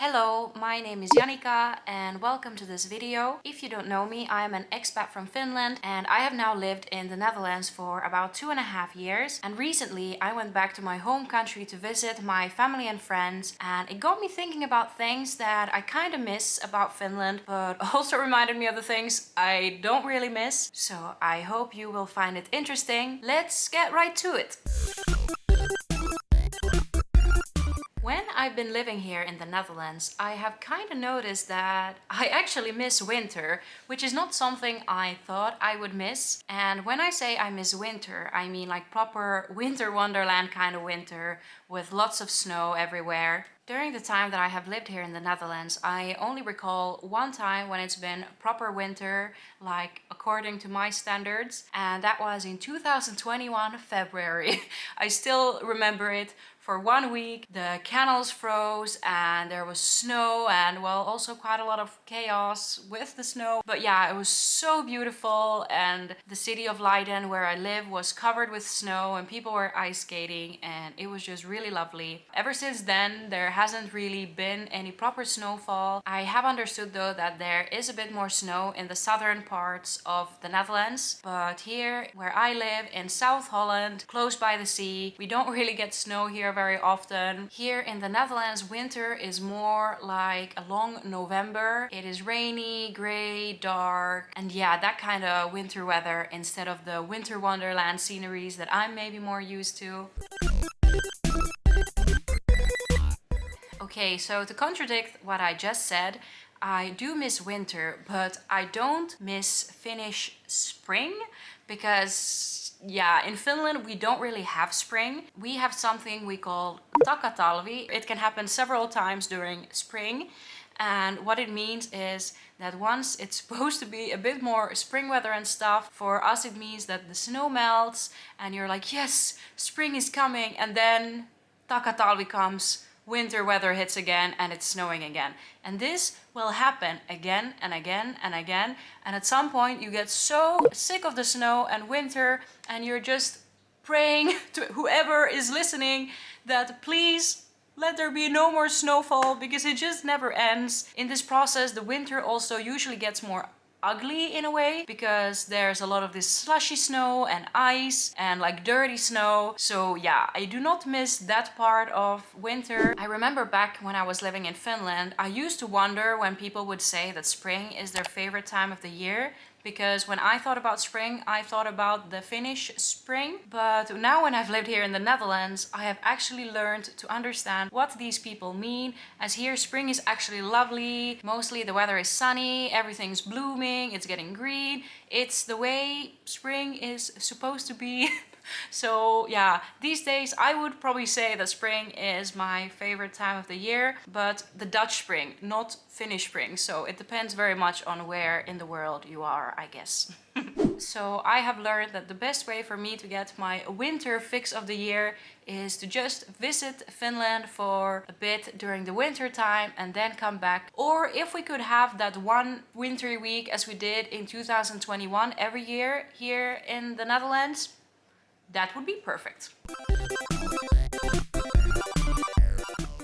Hello, my name is Janika and welcome to this video. If you don't know me, I am an expat from Finland and I have now lived in the Netherlands for about two and a half years. And recently I went back to my home country to visit my family and friends and it got me thinking about things that I kind of miss about Finland but also reminded me of the things I don't really miss. So I hope you will find it interesting. Let's get right to it. I've been living here in the Netherlands, I have kind of noticed that I actually miss winter, which is not something I thought I would miss. And when I say I miss winter, I mean like proper winter wonderland kind of winter with lots of snow everywhere. During the time that I have lived here in the Netherlands, I only recall one time when it's been proper winter, like according to my standards, and that was in 2021 February. I still remember it for one week. The canals froze and there was snow and well also quite a lot of chaos with the snow. But yeah, it was so beautiful and the city of Leiden where I live was covered with snow and people were ice skating and it was just really lovely. Ever since then there hasn't really been any proper snowfall. I have understood though that there is a bit more snow in the southern parts of the Netherlands but here where I live in South Holland close by the sea we don't really get snow here very often. Here in the Netherlands, winter is more like a long November. It is rainy, grey, dark, and yeah, that kind of winter weather instead of the winter wonderland sceneries that I'm maybe more used to. Okay, so to contradict what I just said, I do miss winter, but I don't miss Finnish spring because yeah, in Finland we don't really have spring. We have something we call takatalvi. It can happen several times during spring. And what it means is that once it's supposed to be a bit more spring weather and stuff, for us it means that the snow melts and you're like, yes, spring is coming. And then takatalvi comes winter weather hits again and it's snowing again. And this will happen again and again and again. And at some point you get so sick of the snow and winter and you're just praying to whoever is listening that please let there be no more snowfall because it just never ends. In this process, the winter also usually gets more ugly in a way because there's a lot of this slushy snow and ice and like dirty snow. So yeah I do not miss that part of winter. I remember back when I was living in Finland I used to wonder when people would say that spring is their favorite time of the year because when I thought about spring, I thought about the Finnish spring. But now when I've lived here in the Netherlands, I have actually learned to understand what these people mean. As here, spring is actually lovely. Mostly the weather is sunny, everything's blooming, it's getting green. It's the way spring is supposed to be so yeah, these days I would probably say that spring is my favorite time of the year, but the Dutch spring, not Finnish spring. So it depends very much on where in the world you are, I guess. so I have learned that the best way for me to get my winter fix of the year is to just visit Finland for a bit during the winter time and then come back. Or if we could have that one wintry week as we did in 2021 every year here in the Netherlands, that would be perfect.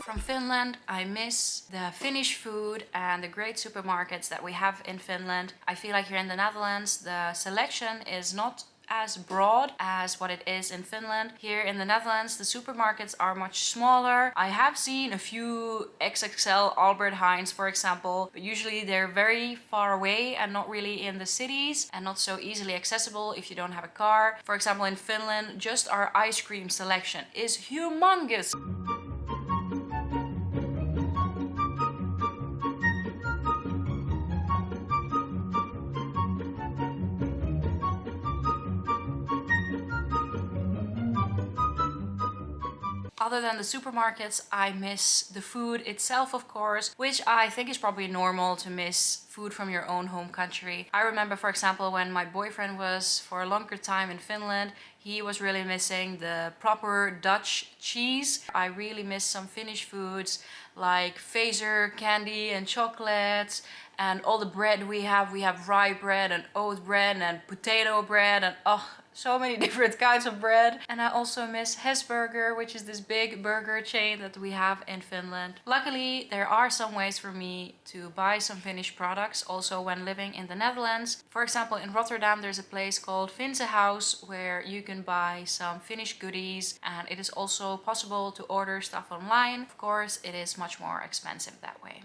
From Finland, I miss the Finnish food and the great supermarkets that we have in Finland. I feel like here in the Netherlands, the selection is not as broad as what it is in Finland. Here in the Netherlands, the supermarkets are much smaller. I have seen a few XXL Albert Heijns, for example, but usually they're very far away and not really in the cities and not so easily accessible if you don't have a car. For example, in Finland, just our ice cream selection is humongous. Other than the supermarkets, I miss the food itself, of course, which I think is probably normal to miss food from your own home country. I remember, for example, when my boyfriend was for a longer time in Finland, he was really missing the proper Dutch cheese. I really miss some Finnish foods like Fazer candy and chocolates and all the bread we have we have rye bread and oat bread and potato bread and oh so many different kinds of bread. And I also miss Hesburger, which is this big burger chain that we have in Finland. Luckily, there are some ways for me to buy some Finnish products also when living in the Netherlands. For example, in Rotterdam, there's a place called Finse House where you can buy some Finnish goodies and it is also possible to order stuff online. Of course, it is much more expensive that way.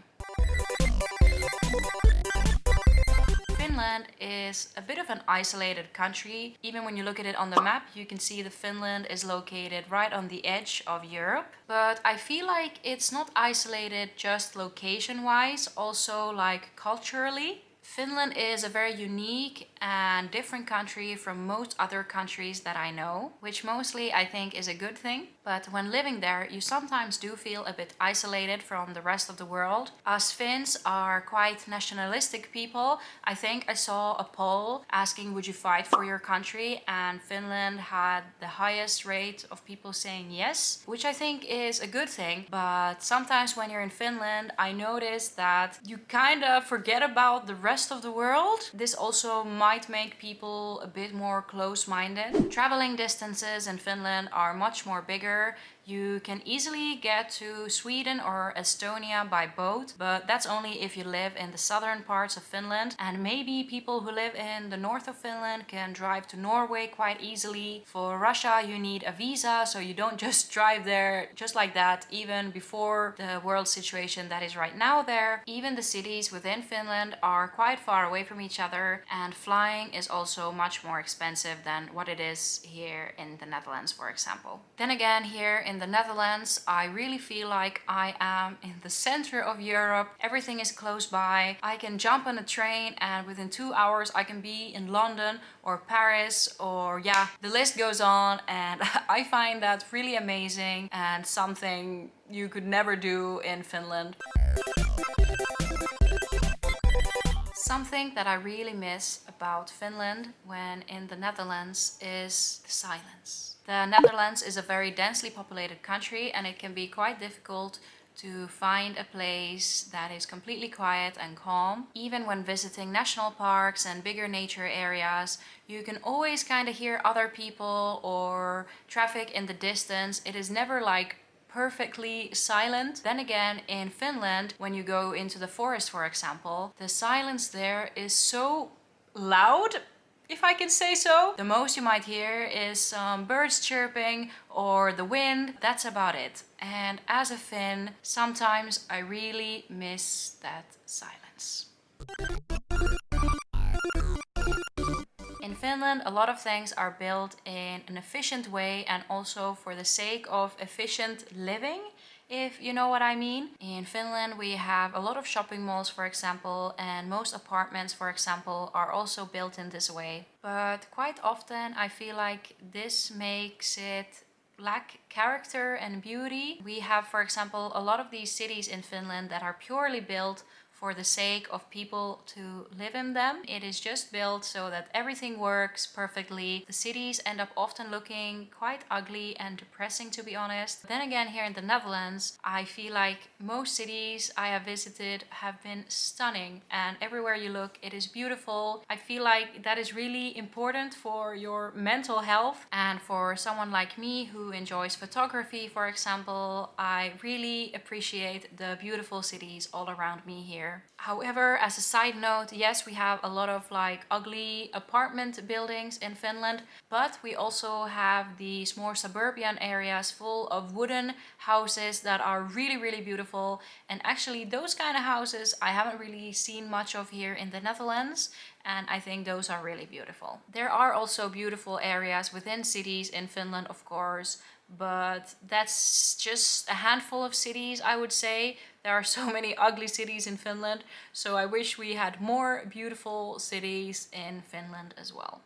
Finland is a bit of an isolated country. Even when you look at it on the map, you can see that Finland is located right on the edge of Europe. But I feel like it's not isolated just location-wise, also like culturally. Finland is a very unique and different country from most other countries that I know, which mostly I think is a good thing. But when living there, you sometimes do feel a bit isolated from the rest of the world. Us Finns are quite nationalistic people. I think I saw a poll asking would you fight for your country and Finland had the highest rate of people saying yes, which I think is a good thing. But sometimes when you're in Finland, I notice that you kind of forget about the rest of the world. This also might make people a bit more close-minded. Traveling distances in Finland are much more bigger you can easily get to Sweden or Estonia by boat, but that's only if you live in the southern parts of Finland. And maybe people who live in the north of Finland can drive to Norway quite easily. For Russia, you need a visa, so you don't just drive there just like that, even before the world situation that is right now there. Even the cities within Finland are quite far away from each other, and flying is also much more expensive than what it is here in the Netherlands, for example. Then again, here in the Netherlands, I really feel like I am in the center of Europe. Everything is close by. I can jump on a train and within two hours I can be in London or Paris or yeah, the list goes on and I find that really amazing and something you could never do in Finland. Something that I really miss about Finland when in the Netherlands is the silence. The Netherlands is a very densely populated country and it can be quite difficult to find a place that is completely quiet and calm. Even when visiting national parks and bigger nature areas, you can always kind of hear other people or traffic in the distance. It is never like perfectly silent. Then again, in Finland, when you go into the forest, for example, the silence there is so loud if I can say so. The most you might hear is some birds chirping or the wind. That's about it. And as a Finn, sometimes I really miss that silence. In Finland, a lot of things are built in an efficient way and also for the sake of efficient living if you know what I mean. In Finland we have a lot of shopping malls for example and most apartments for example are also built in this way. But quite often I feel like this makes it lack character and beauty. We have for example a lot of these cities in Finland that are purely built for the sake of people to live in them. It is just built so that everything works perfectly. The cities end up often looking quite ugly and depressing to be honest. Then again here in the Netherlands I feel like most cities I have visited have been stunning and everywhere you look it is beautiful. I feel like that is really important for your mental health and for someone like me who enjoys photography for example I really appreciate the beautiful cities all around me here However, as a side note, yes, we have a lot of like ugly apartment buildings in Finland, but we also have these more suburban areas full of wooden houses that are really, really beautiful. And actually those kind of houses I haven't really seen much of here in the Netherlands and I think those are really beautiful. There are also beautiful areas within cities in Finland, of course, but that's just a handful of cities, I would say. There are so many ugly cities in Finland, so I wish we had more beautiful cities in Finland as well.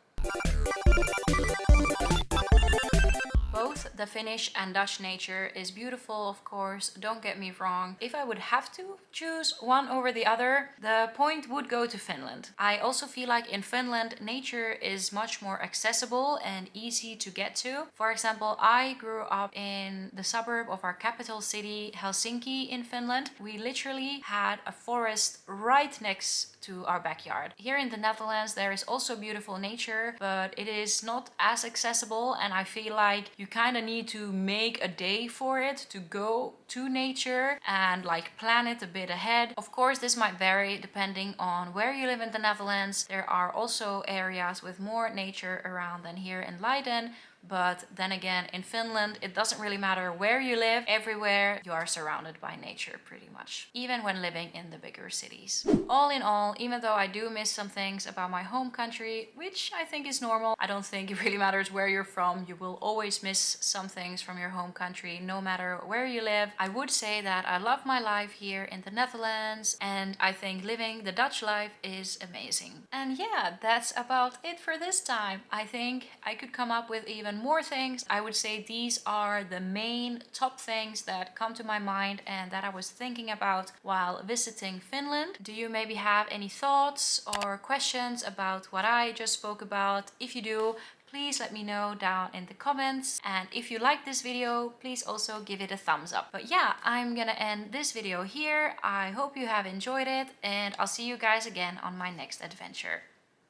Both the Finnish and Dutch nature is beautiful, of course, don't get me wrong. If I would have to choose one over the other, the point would go to Finland. I also feel like in Finland, nature is much more accessible and easy to get to. For example, I grew up in the suburb of our capital city, Helsinki in Finland. We literally had a forest right next to our backyard. Here in the Netherlands, there is also beautiful nature, but it is not as accessible and I feel like you kind of need to make a day for it to go to nature and like plan it a bit ahead. Of course, this might vary depending on where you live in the Netherlands. There are also areas with more nature around than here in Leiden, but then again, in Finland, it doesn't really matter where you live. Everywhere you are surrounded by nature pretty much, even when living in the bigger cities. All in all, even though I do miss some things about my home country, which I think is normal, I don't think it really matters where you're from. You will always miss some things from your home country, no matter where you live. I would say that I love my life here in the Netherlands and I think living the Dutch life is amazing. And yeah, that's about it for this time. I think I could come up with even more things. I would say these are the main top things that come to my mind and that I was thinking about while visiting Finland. Do you maybe have any thoughts or questions about what I just spoke about? If you do, please let me know down in the comments. And if you like this video, please also give it a thumbs up. But yeah, I'm gonna end this video here. I hope you have enjoyed it and I'll see you guys again on my next adventure.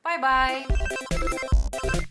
Bye bye!